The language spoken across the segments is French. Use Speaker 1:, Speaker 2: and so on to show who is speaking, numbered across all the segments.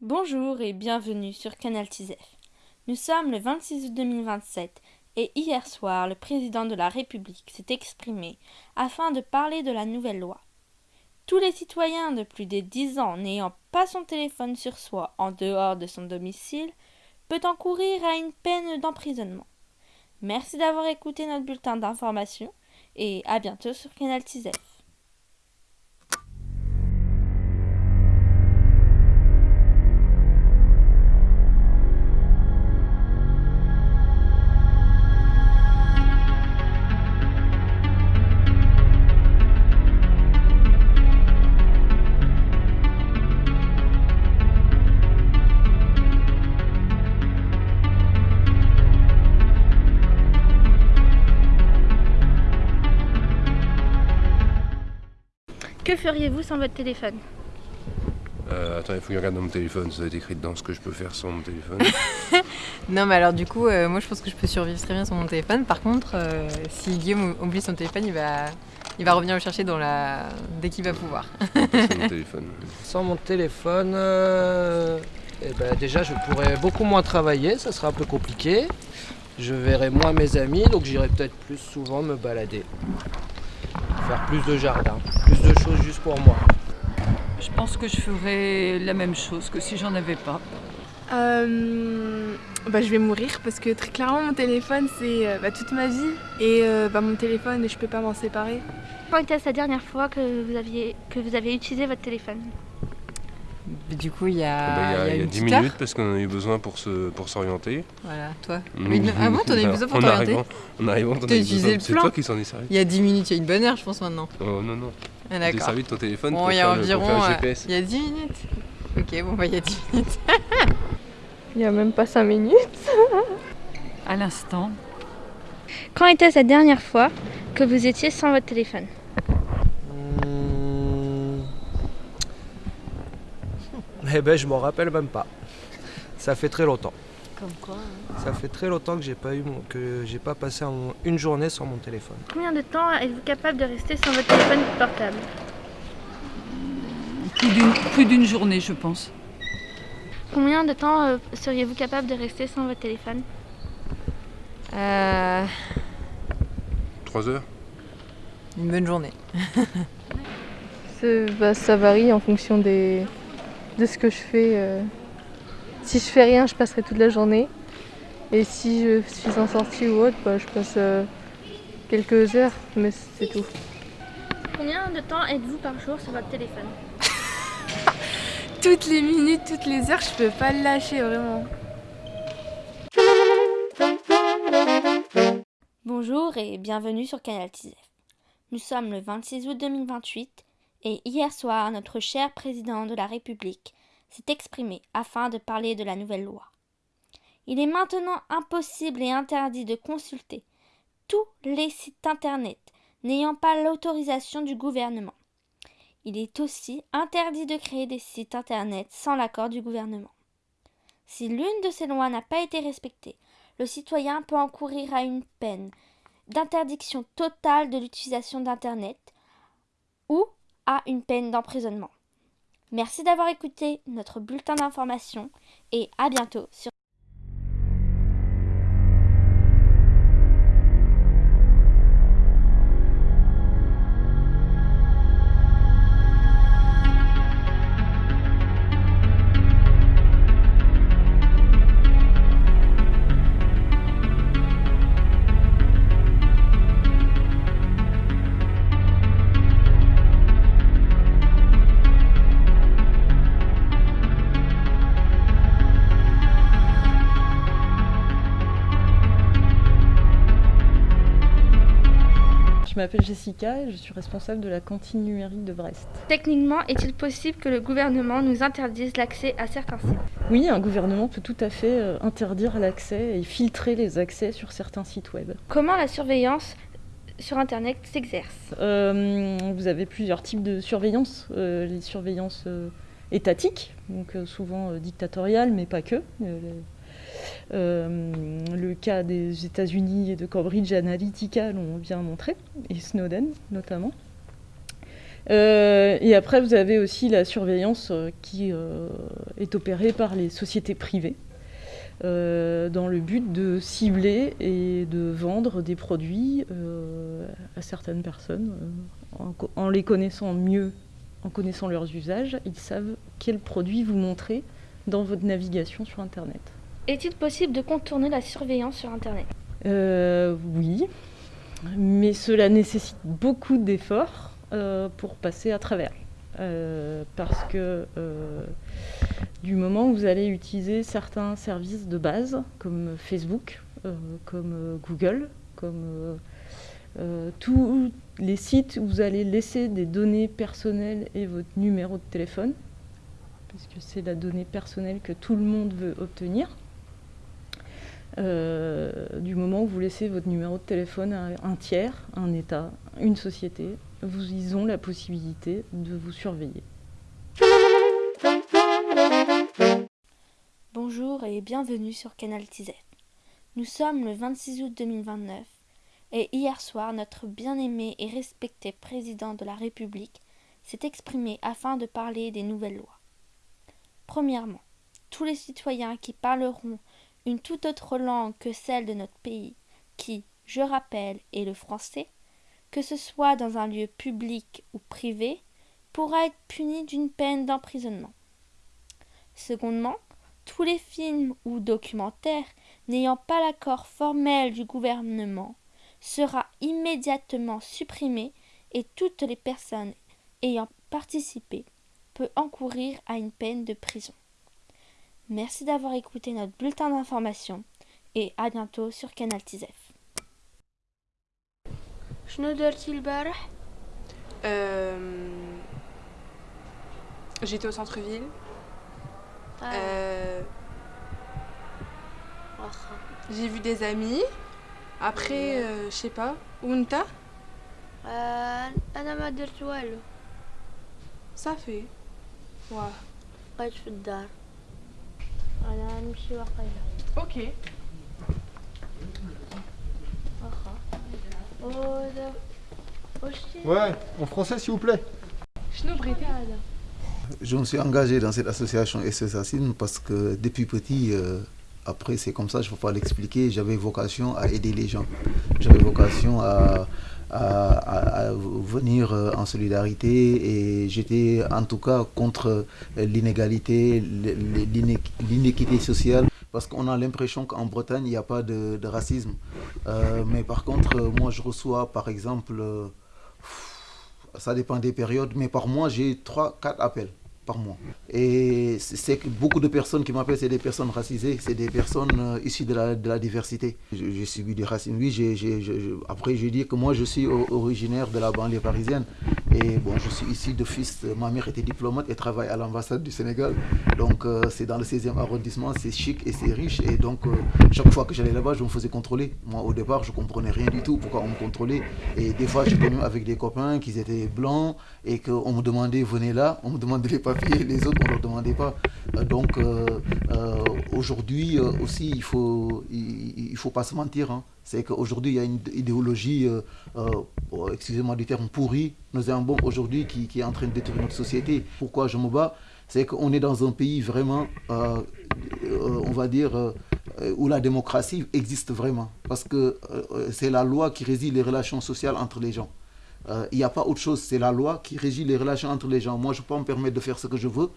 Speaker 1: Bonjour et bienvenue sur Canal TISEF. Nous sommes le 26 août 2027 et hier soir, le président de la République s'est exprimé afin de parler de la nouvelle loi. Tous les citoyens de plus de 10 ans n'ayant pas son téléphone sur soi en dehors de son domicile peut encourir à une peine d'emprisonnement. Merci d'avoir écouté notre bulletin d'information et à bientôt sur Canal TISEF. Que feriez-vous sans votre téléphone
Speaker 2: Euh, attends, il faut que je regarde dans mon téléphone, ça va être écrit dedans ce que je peux faire sans mon téléphone.
Speaker 3: Non, mais alors du coup, euh, moi je pense que je peux survivre très bien sans mon téléphone. Par contre, euh, si Guillaume oublie son téléphone, il va, il va revenir le chercher dans la... dès qu'il va pouvoir.
Speaker 2: sans mon téléphone.
Speaker 4: Sans mon téléphone, euh, eh ben, déjà je pourrais beaucoup moins travailler, ça serait un peu compliqué. Je verrais moins mes amis, donc j'irais peut-être plus souvent me balader. Faire plus de jardin, plus de choses juste pour moi.
Speaker 5: Je pense que je ferais la même chose que si j'en avais pas.
Speaker 6: Euh, bah, je vais mourir parce que très clairement mon téléphone c'est euh, bah, toute ma vie et euh, bah, mon téléphone je peux pas m'en séparer.
Speaker 1: Quand était la dernière fois que vous, aviez, que vous avez utilisé votre téléphone
Speaker 3: Mais du coup, il y a,
Speaker 2: Ah bah, il y a, il y a
Speaker 3: une
Speaker 2: 10
Speaker 3: petite heure.
Speaker 2: minutes parce qu'on a eu besoin pour se pour s'orienter.
Speaker 3: Voilà, toi.
Speaker 2: Mmh.
Speaker 3: Ah bon, t'en as eu besoin pour
Speaker 2: En
Speaker 3: t'orienter
Speaker 2: En arrivant, t'en as eu
Speaker 3: utilisé
Speaker 2: besoin. C'est toi qui s'en est servi.
Speaker 3: Il y a 10 minutes, il y a une bonne heure, je pense maintenant.
Speaker 2: Oh non, non.
Speaker 3: Ah, D'accord.
Speaker 2: servi de ton téléphone
Speaker 3: Bon,
Speaker 2: pour,
Speaker 3: il y a
Speaker 2: faire le, pour
Speaker 3: environ.
Speaker 2: faire le
Speaker 3: euh,
Speaker 2: GPS.
Speaker 3: il y a 10 minutes. Ok, bon, bah il y a 10 minutes.
Speaker 6: Il y a même pas 5 minutes.
Speaker 5: À l'instant,
Speaker 1: Quand était la dernière fois que vous étiez sans votre téléphone?
Speaker 4: Hmm. Eh ben je m'en rappelle même pas. Ça fait très longtemps.
Speaker 3: Comme quoi
Speaker 4: Ça fait très longtemps que j'ai pas eu mon- que j'ai pas passé un- une journée sans mon téléphone.
Speaker 1: Combien de temps êtes-vous capable de rester sans votre téléphone portable?
Speaker 5: Plus d'une, journée, je pense.
Speaker 1: Combien de temps euh, seriez-vous capable de rester sans votre téléphone?
Speaker 3: Euh,
Speaker 2: 3 heures
Speaker 3: Une bonne journée.
Speaker 6: Bah, ça varie en fonction des, de ce que je fais. euh. Si je fais rien, je passerai toute la journée. Et si je suis en sortie ou autre, bah, je passe euh, quelques heures, mais c'est tout.
Speaker 1: Combien de temps êtes-vous par jour sur votre téléphone
Speaker 6: Toutes les minutes, toutes les heures, je peux pas le lâcher vraiment.
Speaker 1: Bonjour et bienvenue sur Canal TISEF. Nous sommes le 26 août 2028 et hier soir, notre cher président de la République s'est exprimé afin de parler de la nouvelle loi. Il est maintenant impossible et interdit de consulter tous les sites internet n'ayant pas l'autorisation du gouvernement. Il est aussi interdit de créer des sites internet sans l'accord du gouvernement. Si l'une de ces lois n'a pas été respectée, le citoyen peut encourir à une peine d'interdiction totale de l'utilisation d'Internet ou à une peine d'emprisonnement. Merci d'avoir écouté notre bulletin d'information et à bientôt sur
Speaker 7: m'appelle Jessica et je suis responsable de la cantine numérique de Brest.
Speaker 1: Techniquement, est-il possible que le gouvernement nous interdise l'accès à certains sites?
Speaker 7: Oui, un gouvernement peut tout à fait euh, interdire l'accès et filtrer les accès sur certains sites web.
Speaker 1: Comment la surveillance sur Internet s'exerce?
Speaker 7: Euh, vous avez plusieurs types de surveillance. Euh, les surveillances euh, étatiques, donc souvent dictatoriales, mais pas que. Le- euh, le cas des États-Unis et de Cambridge Analytica l'ont bien montré, et Snowden notamment. Euh, et après, vous avez aussi la surveillance qui est opérée par les sociétés privées. dans le but de cibler et de vendre des produits à certaines personnes. en, les connaissant mieux, en connaissant leurs usages, ils savent quel produit vous montrer dans votre navigation sur Internet.
Speaker 1: Est-il possible de contourner la surveillance sur Internet?
Speaker 7: Euh, Oui, mais cela nécessite beaucoup d'efforts euh, pour passer à travers. Euh, parce que du moment où vous allez utiliser certains services de base, comme Facebook, comme Google, comme tous les sites où vous allez laisser des données personnelles et votre numéro de téléphone, puisque c'est la donnée personnelle que tout le monde veut obtenir. Euh, du moment où vous laissez votre numéro de téléphone à un tiers, un État, une société, vous, ils ont la possibilité de vous surveiller.
Speaker 1: Bonjour et bienvenue sur Canal TZ. Nous sommes le 26 août 2029 et hier soir, notre bien-aimé et respecté président de la République s'est exprimé afin de parler des nouvelles lois. Premièrement, tous les citoyens qui parleront une toute autre langue que celle de notre pays, qui, je rappelle, est le français, que ce soit dans un lieu public ou privé, pourra être puni d'une peine d'emprisonnement. Secondement, tous les films ou documentaires n'ayant pas l'accord formel du gouvernement sera immédiatement supprimé et toutes les personnes ayant participé peut encourir à une peine de prison. Merci d'avoir écouté notre bulletin d'information et à bientôt sur Canal TZF.
Speaker 8: J'étais au centre-ville. Euh, j'ai vu des amis. Après, euh, je sais pas. Unta Ça fait. واه
Speaker 9: بقيت في الدار
Speaker 8: انا نمشي واقيلا اوكي
Speaker 9: واخا
Speaker 10: Ouais, en français s'il vous plaît. Je me suis engagé dans cette association SSASIN parce que depuis petit, euh, après c'est comme ça, je ne peux pas l'expliquer, j'avais vocation à aider les gens. J'avais vocation à, à, venir euh, en solidarité. Et j'étais en tout cas contre l'inégalité, l'inéquité sociale. Parce qu'on a l'impression qu'en Bretagne, il n'y a pas de, racisme. Euh, mais par contre, moi, je reçois, par exemple, euh, ça dépend des périodes, mais par mois, j'ai 3-4 appels Et c'est beaucoup de personnes qui m'appellent, c'est des personnes racisées, c'est des personnes euh, issues de la, de la diversité. J'ai subi du racisme. Oui, après je dis que moi je suis originaire de la banlieue parisienne. Et bon, je suis ici de fils, ma mère était diplomate et travaille à l'ambassade du Sénégal. Donc euh, c'est dans le 16e arrondissement, c'est chic et c'est riche. Et donc euh, chaque fois que j'allais là-bas, je me faisais contrôler. Moi au départ, je comprenais rien du tout pourquoi on me contrôlait? Et des fois, j'étais même avec des copains qui étaient blancs et qu'on me demandait, venez là, on me demandait les papiers les autres, on ne leur demandait pas. Euh, donc euh, euh, aujourd'hui aussi, il ne faut, il, faut pas se mentir. Hein. C'est qu'aujourd'hui, il y a une idéologie, excusez-moi du terme, pourri, nous avons bon aujourd'hui qui, est en train de détruire notre société. Pourquoi je me bats? C'est qu'on est dans un pays vraiment, on va dire, où la démocratie existe vraiment. Parce que c'est la loi qui réside les relations sociales entre les gens. Il n'y a pas autre chose, c'est la loi qui régit les relations entre les gens. Moi, je peux me permettre de faire ce que je veux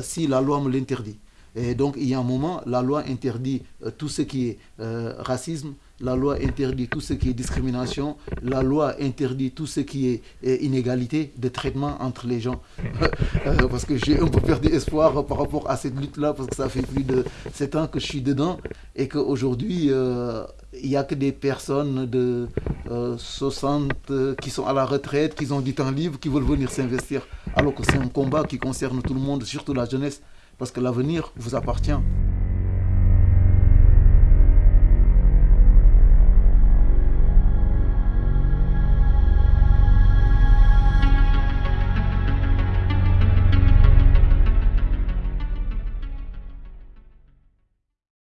Speaker 10: si la loi me l'interdit. Et donc, il y a un moment, la loi interdit euh, tout ce qui est racisme, la loi interdit tout ce qui est discrimination, la loi interdit tout ce qui est inégalité de traitement entre les gens. parce que j'ai un peu perdu espoir par rapport à cette lutte-là, parce que ça fait plus de 7 ans que je suis dedans, et qu'aujourd'hui, il n'y a que des personnes de 60 euh, euh, qui sont à la retraite, qui ont du temps libre, qui veulent venir s'investir. Alors que c'est un combat qui concerne tout le monde, surtout la jeunesse, parce que l'avenir vous appartient.